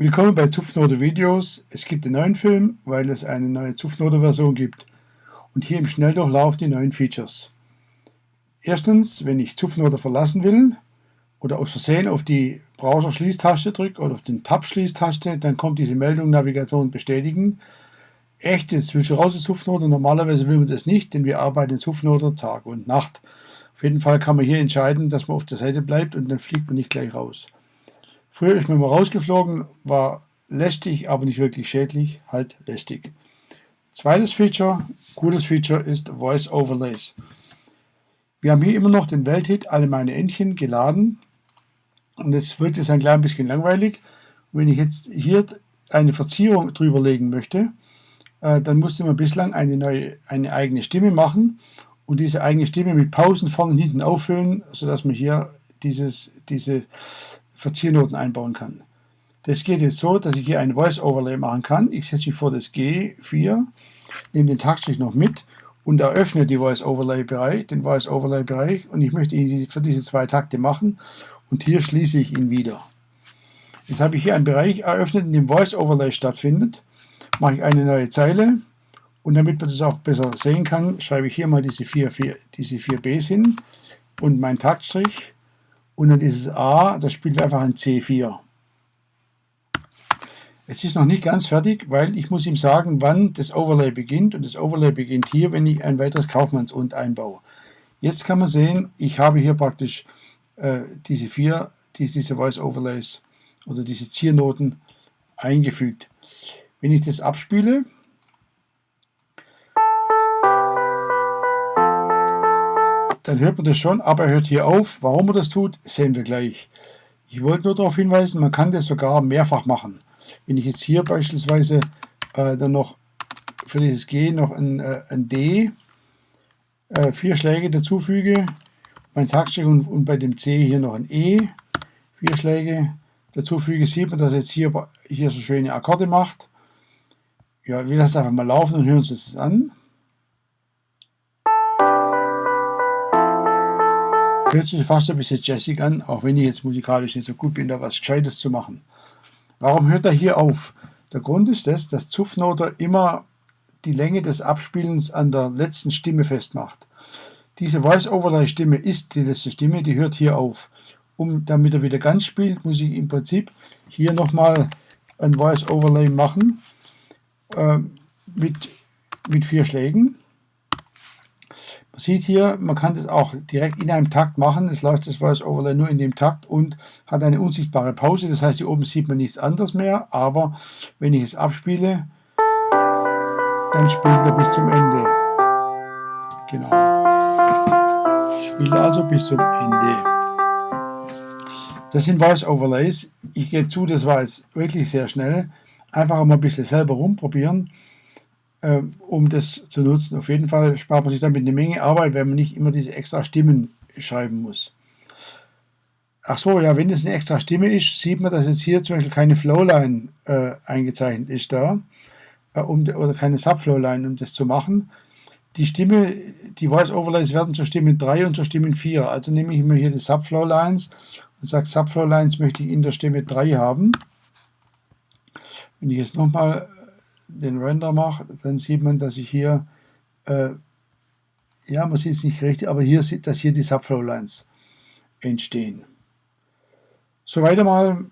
Willkommen bei Zupfnote Videos. Es gibt einen neuen Film, weil es eine neue Zupfnote Version gibt. Und hier im Schnelldurchlauf die neuen Features. Erstens, wenn ich Zupfnote verlassen will oder aus Versehen auf die Browser-Schließtaste drücke oder auf den Tab-Schließtaste, dann kommt diese Meldung Navigation bestätigen. Echt, jetzt willst du raus aus Zupfnote. Normalerweise will man das nicht, denn wir arbeiten in Zupfnote Tag und Nacht. Auf jeden Fall kann man hier entscheiden, dass man auf der Seite bleibt und dann fliegt man nicht gleich raus. Früher ist man mal rausgeflogen, war lästig, aber nicht wirklich schädlich, halt lästig. Zweites Feature, cooles Feature ist Voice Overlays. Wir haben hier immer noch den Welthit Alle meine Entchen geladen und jetzt wird es ein klein bisschen langweilig. wenn ich jetzt hier eine Verzierung drüber legen möchte, äh, dann musste man bislang eine, neue, eine eigene Stimme machen und diese eigene Stimme mit Pausen vorne und hinten auffüllen, sodass man hier dieses, diese Verziernoten einbauen kann. Das geht jetzt so, dass ich hier ein Voice Overlay machen kann. Ich setze mich vor das G4, nehme den Taktstrich noch mit und eröffne die Voice Overlay Bereich, den Voice Overlay Bereich und ich möchte ihn für diese zwei Takte machen und hier schließe ich ihn wieder. Jetzt habe ich hier einen Bereich eröffnet, in dem Voice Overlay stattfindet. Mache ich eine neue Zeile und damit man das auch besser sehen kann, schreibe ich hier mal diese vier, vier, diese vier Bs hin und mein Taktstrich und dann dieses A, das spielen wir einfach ein C4. Es ist noch nicht ganz fertig, weil ich muss ihm sagen, wann das Overlay beginnt. Und das Overlay beginnt hier, wenn ich ein weiteres Kaufmanns-Und einbaue. Jetzt kann man sehen, ich habe hier praktisch äh, diese vier, diese Voice Overlays oder diese Ziernoten eingefügt. Wenn ich das abspiele, dann hört man das schon, aber er hört hier auf. Warum er das tut, sehen wir gleich. Ich wollte nur darauf hinweisen, man kann das sogar mehrfach machen. Wenn ich jetzt hier beispielsweise äh, dann noch für dieses G noch ein, äh, ein D, äh, vier Schläge dazufüge, mein Taktstück und, und bei dem C hier noch ein E, vier Schläge dazufüge, sieht man, dass jetzt hier, hier so schöne Akkorde macht. Ja, wir lassen einfach mal laufen und hören uns das an. Hört sich fast ein bisschen jazzig an, auch wenn ich jetzt musikalisch nicht so gut bin, da was Gescheites zu machen. Warum hört er hier auf? Der Grund ist das, dass Zupfnoter immer die Länge des Abspielens an der letzten Stimme festmacht. Diese Voice-Overlay-Stimme ist die letzte Stimme, die hört hier auf. Um, damit er wieder ganz spielt, muss ich im Prinzip hier nochmal ein Voice-Overlay machen äh, mit, mit vier Schlägen. Sieht hier, man kann das auch direkt in einem Takt machen. Es läuft das Voice Overlay nur in dem Takt und hat eine unsichtbare Pause. Das heißt, hier oben sieht man nichts anderes mehr. Aber wenn ich es abspiele, dann spielt er bis zum Ende. Genau. Spiele also bis zum Ende. Das sind Voice Overlays. Ich gebe zu, das war jetzt wirklich sehr schnell. Einfach mal ein bisschen selber rumprobieren. Ähm, um das zu nutzen. Auf jeden Fall spart man sich damit eine Menge Arbeit, wenn man nicht immer diese extra Stimmen schreiben muss. Ach so, ja, wenn es eine extra Stimme ist, sieht man, dass jetzt hier zum Beispiel keine Flowline äh, eingezeichnet ist da, äh, um, oder keine Subflowline, um das zu machen. Die Stimme, die Voice Overlays werden zur Stimme 3 und zur Stimme 4. Also nehme ich mir hier die Subflowlines und sage, Subflowlines möchte ich in der Stimme 3 haben. Wenn ich jetzt nochmal den Render mache, dann sieht man, dass ich hier, äh, ja, man sieht es nicht richtig, aber hier sieht, dass hier die Subflow-Lines entstehen. Soweit einmal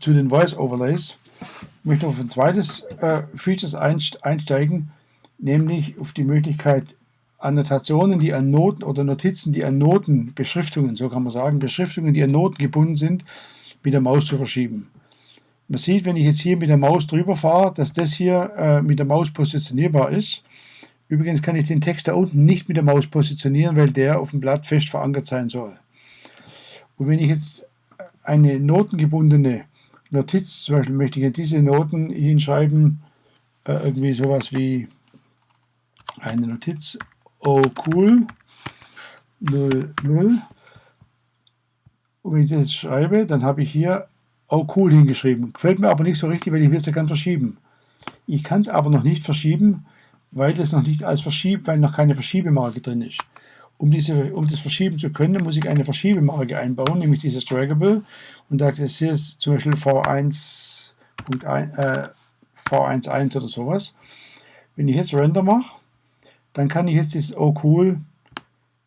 zu den Voice Overlays. Ich möchte auf ein zweites äh, Features einsteigen, nämlich auf die Möglichkeit, Annotationen, die an Noten oder Notizen, die an Noten, Beschriftungen, so kann man sagen, Beschriftungen, die an Noten gebunden sind, mit der Maus zu verschieben. Man sieht, wenn ich jetzt hier mit der Maus drüber fahre, dass das hier äh, mit der Maus positionierbar ist. Übrigens kann ich den Text da unten nicht mit der Maus positionieren, weil der auf dem Blatt fest verankert sein soll. Und wenn ich jetzt eine notengebundene Notiz, zum Beispiel möchte ich diese Noten hinschreiben, äh, irgendwie sowas wie eine Notiz, oh cool, 0, 0. Und wenn ich das jetzt schreibe, dann habe ich hier oh cool hingeschrieben. Gefällt mir aber nicht so richtig, weil ich will es ja ganz verschieben. Ich kann es aber noch nicht verschieben, weil das noch nicht als Verschieb, weil noch keine Verschiebemarke drin ist. Um, diese, um das verschieben zu können, muss ich eine Verschiebemarke einbauen, nämlich dieses Draggable. Und da ist hier zum Beispiel V1, V1, äh, V11 oder sowas. Wenn ich jetzt Render mache, dann kann ich jetzt das Oh cool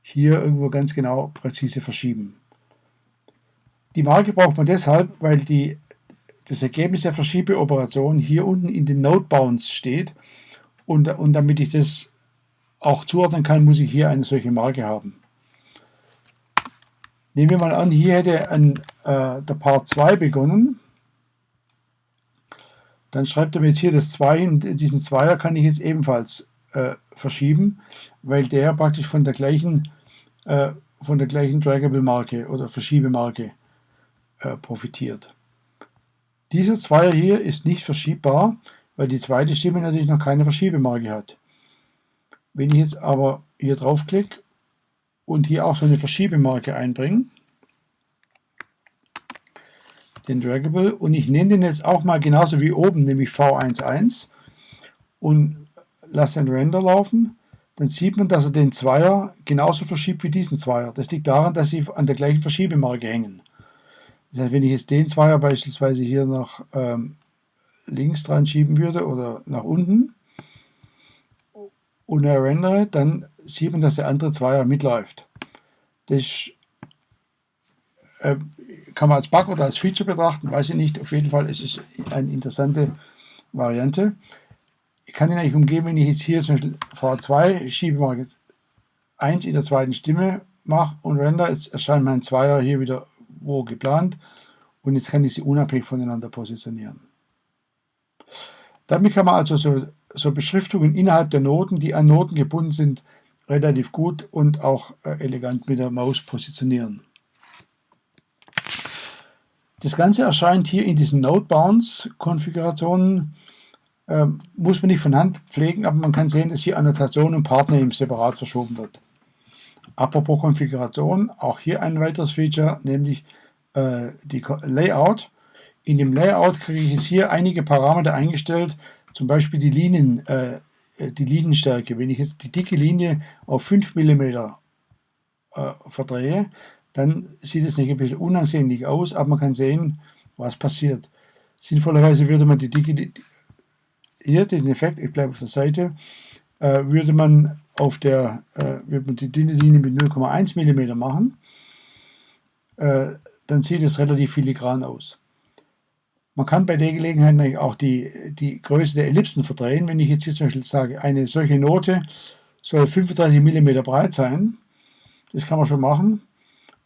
hier irgendwo ganz genau präzise verschieben. Die Marke braucht man deshalb, weil die, das Ergebnis der Verschiebeoperation hier unten in den Node Bounds steht und, und damit ich das auch zuordnen kann, muss ich hier eine solche Marke haben. Nehmen wir mal an, hier hätte ein, äh, der Part 2 begonnen. Dann schreibt er mir jetzt hier das 2 und diesen Zweier kann ich jetzt ebenfalls äh, verschieben, weil der praktisch von der gleichen, äh, von der gleichen Draggable-Marke oder Verschiebemarke äh, profitiert. Dieser Zweier hier ist nicht verschiebbar, weil die zweite Stimme natürlich noch keine Verschiebemarke hat. Wenn ich jetzt aber hier draufklicke und hier auch so eine Verschiebemarke einbringe, den Draggable, und ich nenne den jetzt auch mal genauso wie oben, nämlich V11 und lasse den Render laufen, dann sieht man, dass er den Zweier genauso verschiebt wie diesen Zweier. Das liegt daran, dass sie an der gleichen Verschiebemarke hängen. Das heißt, wenn ich jetzt den Zweier beispielsweise hier nach ähm, links dran schieben würde oder nach unten und er rendere, dann sieht man, dass der andere Zweier mitläuft. Das äh, kann man als Bug oder als Feature betrachten, weiß ich nicht. Auf jeden Fall ist es eine interessante Variante. Ich kann den eigentlich umgehen, wenn ich jetzt hier zum Beispiel V2 schiebe, mache jetzt 1 in der zweiten Stimme mache und render, jetzt erscheint mein Zweier hier wieder wo geplant und jetzt kann ich sie unabhängig voneinander positionieren. Damit kann man also so, so Beschriftungen innerhalb der Noten, die an Noten gebunden sind, relativ gut und auch äh, elegant mit der Maus positionieren. Das Ganze erscheint hier in diesen Node Bounds Konfigurationen ähm, muss man nicht von Hand pflegen, aber man kann sehen, dass hier Annotation und Partner separat verschoben wird. Apropos Konfiguration, auch hier ein weiteres Feature, nämlich äh, die Layout. In dem Layout kriege ich jetzt hier einige Parameter eingestellt, zum Beispiel die, Linien, äh, die Linienstärke. Wenn ich jetzt die dicke Linie auf 5 mm äh, verdrehe, dann sieht es nicht ein bisschen unansehnlich aus, aber man kann sehen, was passiert. Sinnvollerweise würde man die dicke, hier den Effekt, ich bleibe auf der Seite, äh, würde man auf der, äh, würde man die dünne Linie mit 0,1 mm machen, äh, dann sieht es relativ filigran aus. Man kann bei der Gelegenheit auch die, die Größe der Ellipsen verdrehen. Wenn ich jetzt hier zum Beispiel sage, eine solche Note soll 35 mm breit sein, das kann man schon machen,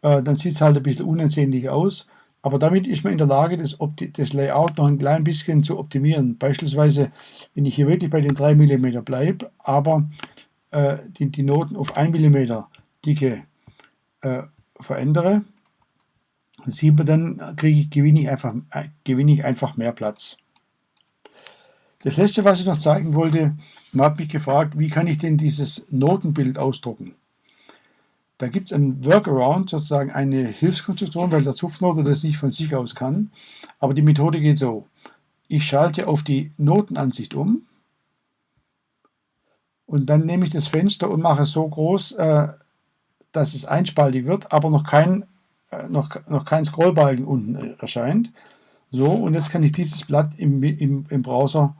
äh, dann sieht es halt ein bisschen unansehnlich aus. Aber damit ist man in der Lage, das, das, Layout noch ein klein bisschen zu optimieren. Beispielsweise, wenn ich hier wirklich bei den 3 mm bleibe, aber äh, die, die, Noten auf 1 mm Dicke äh, verändere, sieht man dann, kriege ich, gewinne, ich einfach, äh, gewinne ich einfach mehr Platz. Das letzte, was ich noch zeigen wollte, man hat mich gefragt, wie kann ich denn dieses Notenbild ausdrucken? Da gibt es ein Workaround, sozusagen eine Hilfskonstruktion, weil der Zupfnote das nicht von sich aus kann. Aber die Methode geht so. Ich schalte auf die Notenansicht um und dann nehme ich das Fenster und mache es so groß, äh, dass es einspaltig wird, aber noch kein, äh, noch, noch kein Scrollbalken unten erscheint. So, und jetzt kann ich dieses Blatt im, im, im Browser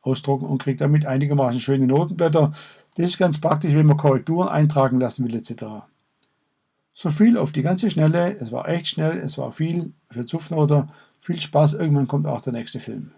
ausdrucken und kriege damit einigermaßen schöne Notenblätter. Das ist ganz praktisch, wenn man Korrekturen eintragen lassen will etc. So viel auf die ganze Schnelle. Es war echt schnell, es war viel für Zupfnoter. Viel Spaß, irgendwann kommt auch der nächste Film.